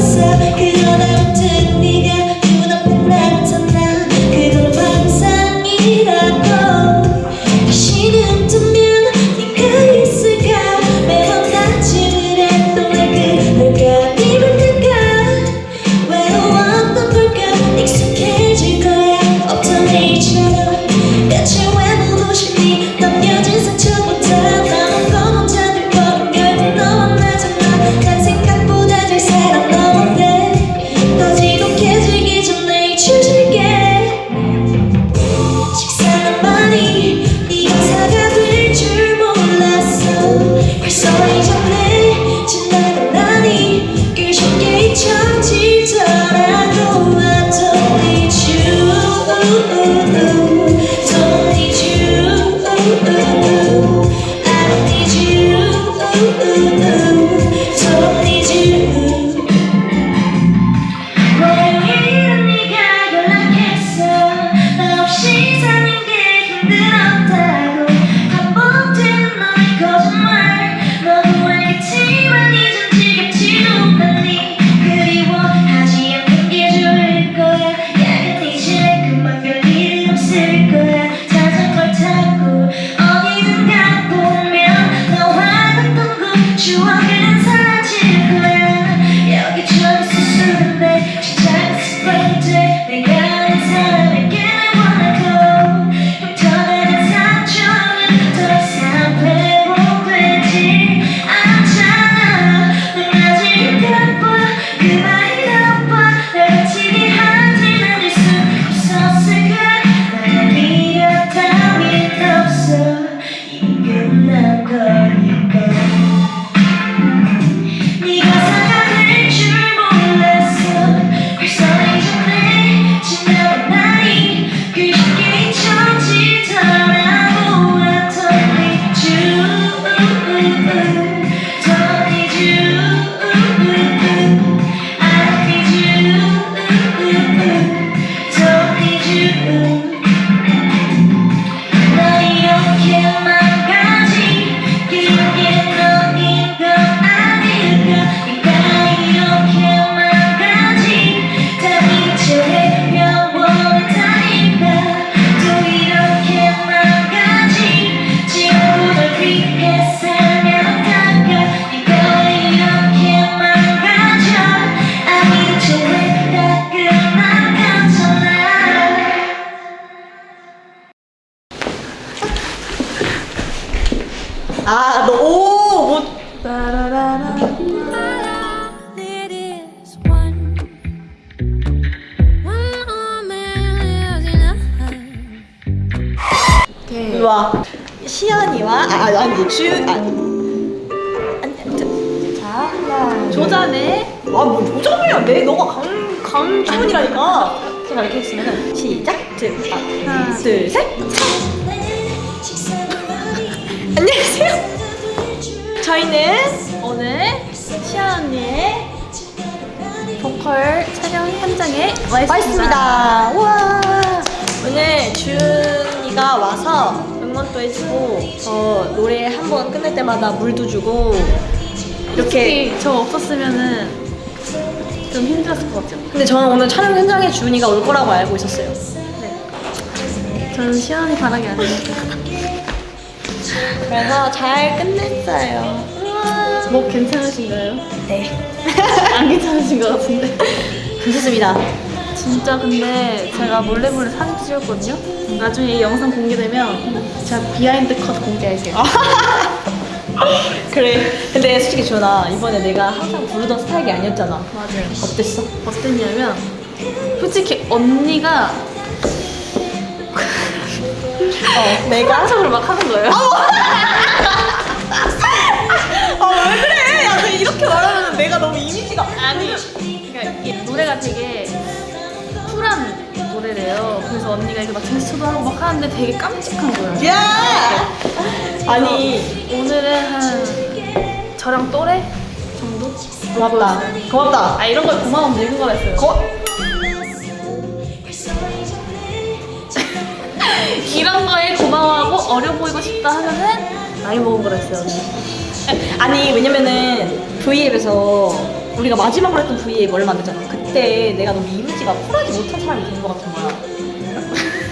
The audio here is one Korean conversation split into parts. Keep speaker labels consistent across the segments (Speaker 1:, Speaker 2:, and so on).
Speaker 1: myself, cause
Speaker 2: you'll never 와. 시연이와 아 아니, 아니 주 아니. 자 하나.
Speaker 1: 조자네.
Speaker 2: 아뭐 조정이야 내 너가 강 강주문이라니까. 제가 이렇게 했으면 시작. 둘 아,
Speaker 1: 하나,
Speaker 2: 둘 셋. 안녕하세요. 저희는
Speaker 1: 오늘 시아 언니의 보컬 촬영 현장에 와 있습니다.
Speaker 2: 와. 오늘 준이가 와서 응원도 해주고 저 노래 한 번 끝낼 때마다 물도 주고 이렇게.
Speaker 1: 저 없었으면은 좀 힘들었을 것 같아요.
Speaker 2: 근데 저는 오늘 촬영 현장에 준이가 올 거라고 알고 있었어요.
Speaker 1: 네. 저는 시아 언니 바라기 아니니까.
Speaker 2: 그래서 잘 끝냈어요. 우와.
Speaker 1: 뭐 괜찮으신가요?
Speaker 2: 네.
Speaker 1: 안 괜찮으신 것 같은데.
Speaker 2: 괜찮습니다.
Speaker 1: 진짜 근데 제가 몰래 몰래 사진 찍었거든요. 나중에 이 영상 공개되면 제가 behind 컷 공개할게요.
Speaker 2: 그래. 근데 솔직히 준아 이번에 내가 항상 부르던 스타일이 아니었잖아.
Speaker 1: 맞아요.
Speaker 2: 어땠어?
Speaker 1: 어땠냐면 솔직히 언니가
Speaker 2: 어, 내가?
Speaker 1: 습관적으로 막 하는 거예요.
Speaker 2: 아왜 그래? 야, 너 이렇게 말하면 내가 너무 이미지가
Speaker 1: 아니, 그러니까 이게 노래가 되게 쿨한 노래래요. 그래서 언니가 이거 막 제스처도 하고 막 하는데 되게 깜찍한 거예요.
Speaker 2: 야! 아니
Speaker 1: 오늘은 한 저랑 또래 정도?
Speaker 2: 고맙다. 고맙다.
Speaker 1: 아 이런 걸 고마움 늙은 거라 했어요.
Speaker 2: 고
Speaker 1: 이런 거에 고마워하고 어려 보이고 싶다 하면은 나이 먹은 거라 했어요.
Speaker 2: 아니 왜냐면은 V앱에서 우리가 마지막으로 했던 V앱 얼마 안 됐잖아. 그때 내가 너무 이미지가 쿨하지 못한 사람이 된 것 같은 거야.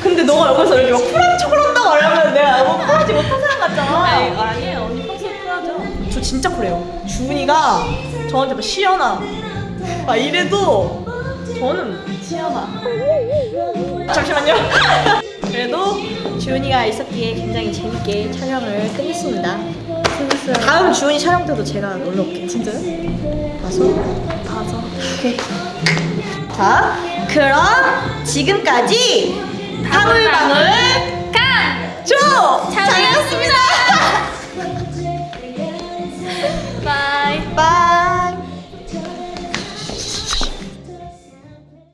Speaker 2: 근데 너가 여기서 이렇게 막 쿨한 척을 한다고 하려면 내가 너무 쿨하지 못한 사람 같잖아.
Speaker 1: 아니, 아니에요. 언니 평소에 쿨하죠.
Speaker 2: 저 진짜 쿨해요. 주은이가 저한테 막 시연아 막 이래도 저는
Speaker 1: 시연아.
Speaker 2: 잠시만요. 그래도 주은이가 있었기에 굉장히 재밌게 촬영을 끝냈습니다.
Speaker 1: 재밌어요.
Speaker 2: 다음 주은이 촬영 때도 제가 놀러 올게요.
Speaker 1: 진짜요?
Speaker 2: 가서
Speaker 1: 봐서.
Speaker 2: 오케이. 자, 그럼 지금까지 방울방울
Speaker 1: 강!
Speaker 2: 조 촬영이었습니다.